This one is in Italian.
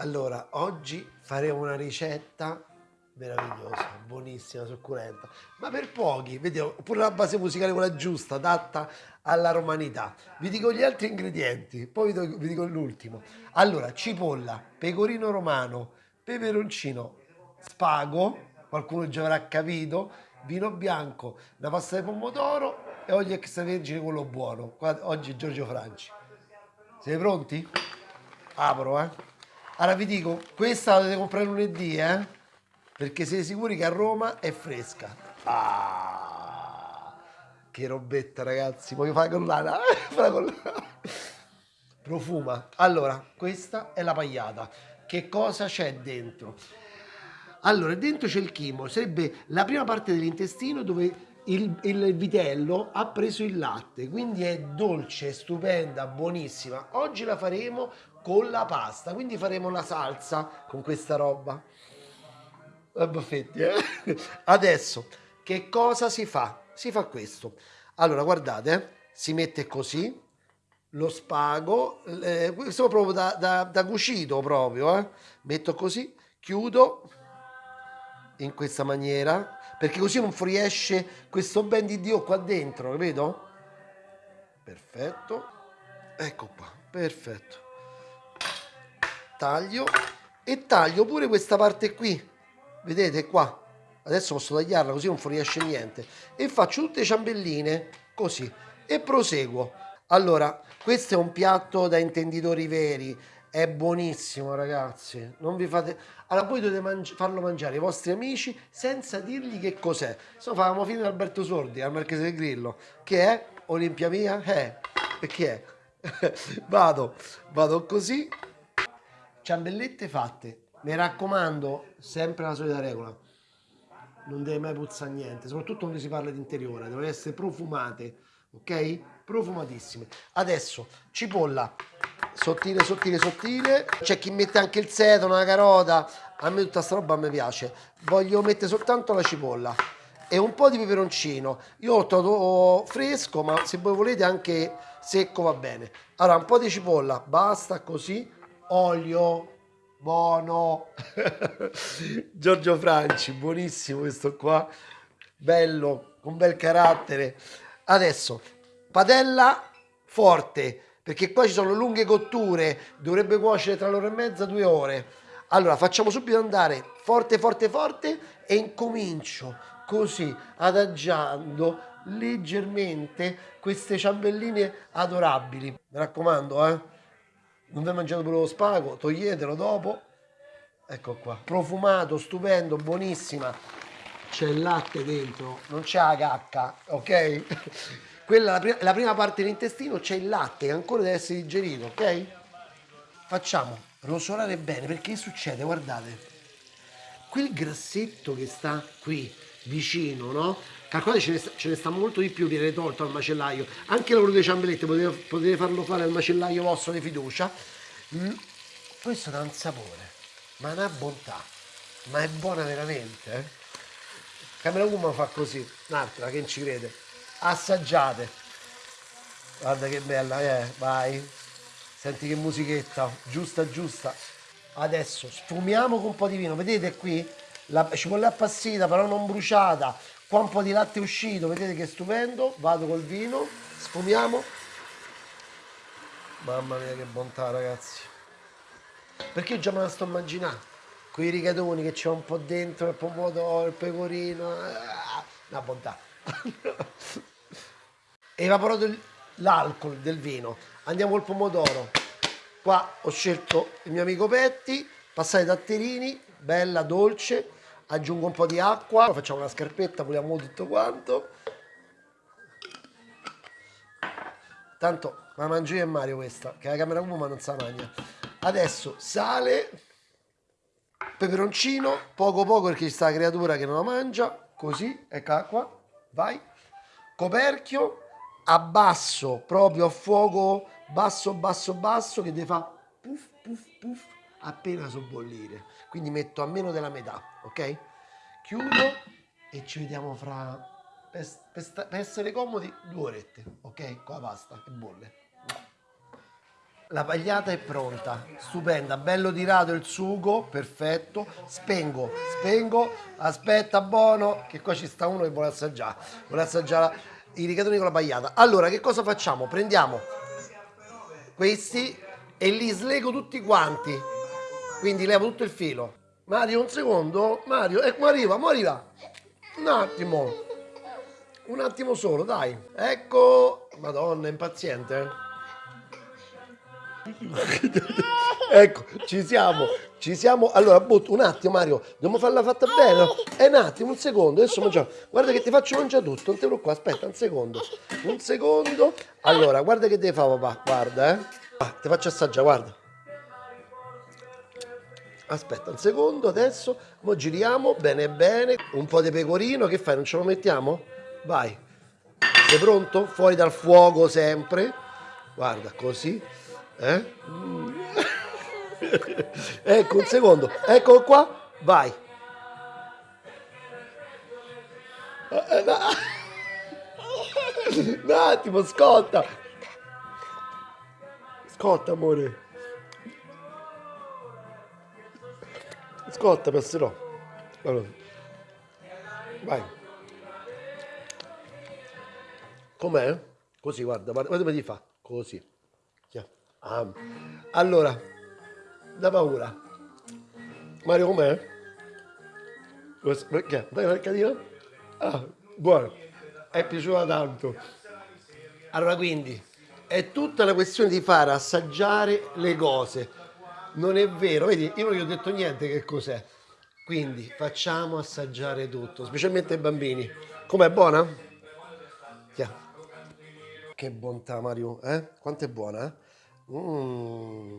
Allora, oggi faremo una ricetta meravigliosa, buonissima, succulenta, ma per pochi, vediamo, pure la base musicale quella giusta, adatta alla romanità. Vi dico gli altri ingredienti, poi vi vi dico l'ultimo. Allora, cipolla, pecorino romano, peperoncino, spago, qualcuno già avrà capito, vino bianco, una pasta di pomodoro e olio extravergine quello buono. Qua, oggi Giorgio Franci. Siete pronti? Apro, eh. Allora vi dico, questa la dovete comprare lunedì, eh? Perché siete sicuri che a Roma è fresca. Ah, che robetta, ragazzi. Voglio fare con l'ana. Profuma. Allora, questa è la pagliata. Che cosa c'è dentro? Allora, dentro c'è il chimo, sarebbe la prima parte dell'intestino dove il, il, vitello ha preso il latte, quindi è dolce, stupenda, buonissima. Oggi la faremo con la pasta, quindi faremo la salsa con questa roba. Baffetti, eh? Adesso, che cosa si fa? Si fa questo. Allora, guardate, eh? si mette così, lo spago, eh, questo proprio da, da, da cucito proprio, eh? metto così, chiudo in questa maniera, perché così non fuoriesce questo ben di Dio qua dentro, capito? Perfetto, ecco qua, perfetto. Taglio e taglio pure questa parte qui, vedete qua? Adesso posso tagliarla così non fuoriesce niente. E faccio tutte ciambelline così. E proseguo. Allora, questo è un piatto da intenditori veri, è buonissimo ragazzi. Non vi fate allora voi dovete mangi farlo mangiare ai vostri amici senza dirgli che cos'è. Se no facciamo fine Alberto Sordi al Marchese del Grillo. Che è? Olimpia mia? Eh che è? Vado vado così ciambellette fatte. Mi raccomando sempre la solita regola. Non deve mai puzzare niente soprattutto quando si parla di interiore. Devono essere profumate ok? Profumatissime. Adesso cipolla. Sottile sottile sottile. C'è chi mette anche il sedano la carota a me tutta sta roba mi piace. Voglio mettere soltanto la cipolla. E un po' di peperoncino. Io ho trovato fresco ma se voi volete anche secco va bene. Allora un po' di cipolla. Basta così olio buono Giorgio Franci buonissimo questo qua bello con bel carattere adesso padella forte perché qua ci sono lunghe cotture, dovrebbe cuocere tra l'ora e mezza, due ore. Allora facciamo subito andare forte forte forte e incomincio così adagiando leggermente queste ciambelline adorabili. Mi raccomando, eh. Non vi mangiate pure lo spago, toglietelo dopo. Ecco qua. Profumato, stupendo, buonissima. C'è il latte dentro, non c'è la cacca, ok? quella, la, prima, la prima parte dell'intestino c'è il latte che ancora deve essere digerito, ok? Facciamo rosolare bene perché succede, guardate, quel grassetto che sta qui vicino, no? Calcolate ce ne, sta, ce ne sta molto di più, viene tolto al macellaio. Anche lavoro delle ciambellette potete, potete, farlo fare al macellaio vostro di fiducia. Mm. Questo dà un sapore, ma una bontà, ma è buona veramente, eh? Camera Woman fa così, un'altra che non ci crede assaggiate guarda che bella eh vai senti che musichetta giusta giusta adesso sfumiamo con un po' di vino. Vedete qui? La cipolla appassita però non bruciata. Qua un po' di latte uscito vedete che stupendo. Vado col vino. Sfumiamo. Mamma mia che bontà ragazzi. Perché io già me la sto immaginando? Quei rigatoni che c'è un po' dentro il pomodoro il pecorino ah, bontà. Evaporato l'alcol del vino. Andiamo col pomodoro qua ho scelto il mio amico Petti passate datterini bella dolce aggiungo un po' di acqua facciamo una scarpetta puliamo tutto quanto. Tanto la mangio io e Mario questa che la camera ma non sa magna. Adesso sale peperoncino poco poco perché ci sta la creatura che non la mangia così eccola qua vai. Coperchio abbasso proprio a fuoco basso basso basso che deve fare puff puff puff appena sobbollire. Quindi metto a meno della metà ok? Chiudo e ci vediamo fra per, per, per essere comodi due orette ok? Con la pasta e bolle. La pagliata è pronta, stupenda, bello tirato il sugo, perfetto. Spengo, spengo, aspetta buono, che qua ci sta uno che vuole assaggiare, vuole assaggiare i rigatoni con la pagliata. Allora, che cosa facciamo? Prendiamo questi e li slego tutti quanti, quindi levo tutto il filo. Mario, un secondo, Mario, ecco, arriva, mo arriva. Un attimo, un attimo solo, dai. Ecco, madonna, impaziente. eh. ecco, ci siamo, ci siamo. Allora, butto un attimo, Mario, dobbiamo farla fatta bene. È un attimo, un secondo, adesso mangiamo. Guarda che ti faccio mangiare tutto, non ti preoccupare, aspetta, un secondo. Un secondo. Allora, guarda che devi fare, papà, guarda, eh. Ah, ti faccio assaggiare, guarda. Aspetta un secondo, adesso, mo giriamo, bene bene, un po' di pecorino, che fai, non ce lo mettiamo? Vai. Sei pronto? Fuori dal fuoco sempre. Guarda, così. Eh? Mm. ecco, un secondo. Eccolo qua. Vai. Un attimo, scotta. Scotta, amore. Scotta, passerò. Allora. Vai. Com'è? Così, guarda, guarda, come ti fa. Così. Chia. Ah. Allora, da paura. Mario, com'è? Perché? Dai, mercatino? Ah, buono. È piaciuta tanto. Allora, quindi, è tutta una questione di fare assaggiare le cose. Non è vero, vedi, io non gli ho detto niente che cos'è. Quindi, facciamo assaggiare tutto, specialmente ai bambini. Com'è buona? Chia. Che bontà, Mario, eh? Quanto è buona, eh? Mm.